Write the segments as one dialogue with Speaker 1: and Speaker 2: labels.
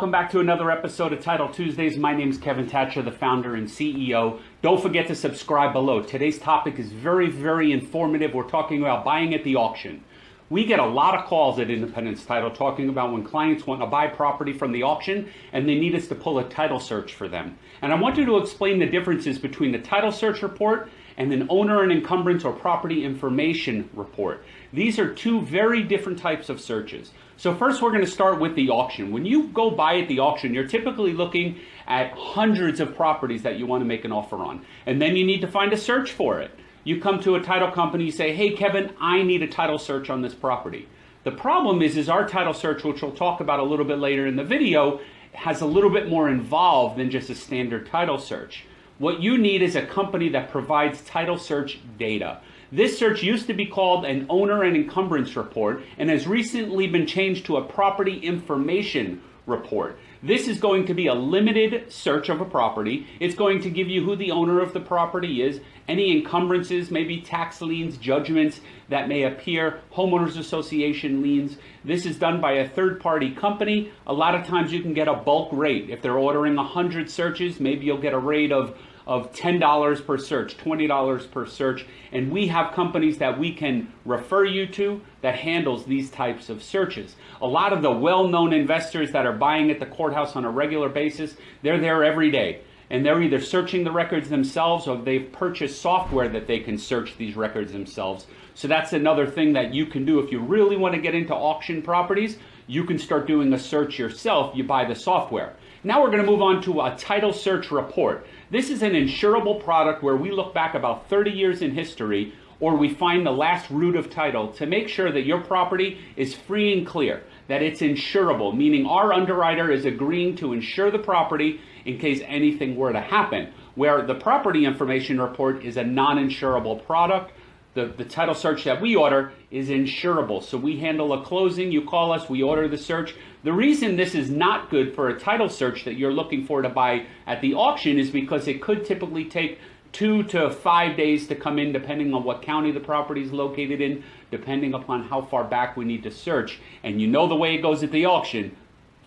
Speaker 1: welcome back to another episode of Title Tuesdays. My name is Kevin Thatcher, the founder and CEO. Don't forget to subscribe below. Today's topic is very, very informative. We're talking about buying at the auction. We get a lot of calls at Independence Title talking about when clients want to buy property from the auction and they need us to pull a title search for them. And I want you to explain the differences between the title search report and an owner and encumbrance or property information report. These are two very different types of searches. So first we're going to start with the auction. When you go buy at the auction, you're typically looking at hundreds of properties that you want to make an offer on. And then you need to find a search for it. You come to a title company, you say, hey Kevin, I need a title search on this property. The problem is, is our title search, which we'll talk about a little bit later in the video, has a little bit more involved than just a standard title search. What you need is a company that provides title search data. This search used to be called an owner and encumbrance report and has recently been changed to a property information report. This is going to be a limited search of a property. It's going to give you who the owner of the property is, any encumbrances, maybe tax liens, judgments that may appear, homeowners association liens. This is done by a third party company. A lot of times you can get a bulk rate. If they're ordering 100 searches, maybe you'll get a rate of of $10 per search, $20 per search, and we have companies that we can refer you to that handles these types of searches. A lot of the well-known investors that are buying at the courthouse on a regular basis, they're there every day. And they're either searching the records themselves or they've purchased software that they can search these records themselves. So that's another thing that you can do if you really want to get into auction properties. You can start doing a search yourself. You buy the software. Now we're going to move on to a title search report. This is an insurable product where we look back about 30 years in history or we find the last root of title to make sure that your property is free and clear, that it's insurable, meaning our underwriter is agreeing to insure the property in case anything were to happen. Where the property information report is a non-insurable product, the, the title search that we order is insurable. So we handle a closing, you call us, we order the search. The reason this is not good for a title search that you're looking for to buy at the auction is because it could typically take two to five days to come in depending on what county the property is located in, depending upon how far back we need to search. And you know the way it goes at the auction,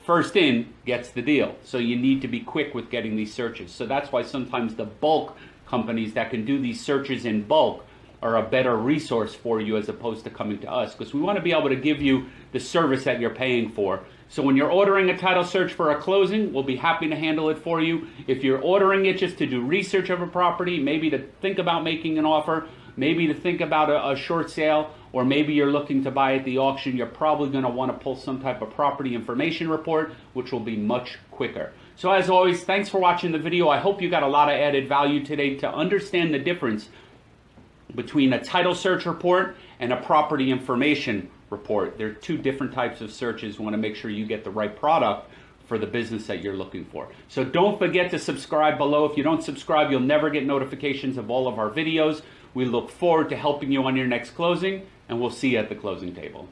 Speaker 1: first in gets the deal. So you need to be quick with getting these searches. So that's why sometimes the bulk companies that can do these searches in bulk are a better resource for you as opposed to coming to us because we want to be able to give you the service that you're paying for. So when you're ordering a title search for a closing, we'll be happy to handle it for you. If you're ordering it just to do research of a property, maybe to think about making an offer, maybe to think about a, a short sale, or maybe you're looking to buy at the auction, you're probably going to want to pull some type of property information report, which will be much quicker. So as always, thanks for watching the video. I hope you got a lot of added value today to understand the difference between a title search report and a property information report. They're two different types of searches. You want to make sure you get the right product for the business that you're looking for. So don't forget to subscribe below. If you don't subscribe, you'll never get notifications of all of our videos. We look forward to helping you on your next closing, and we'll see you at the closing table.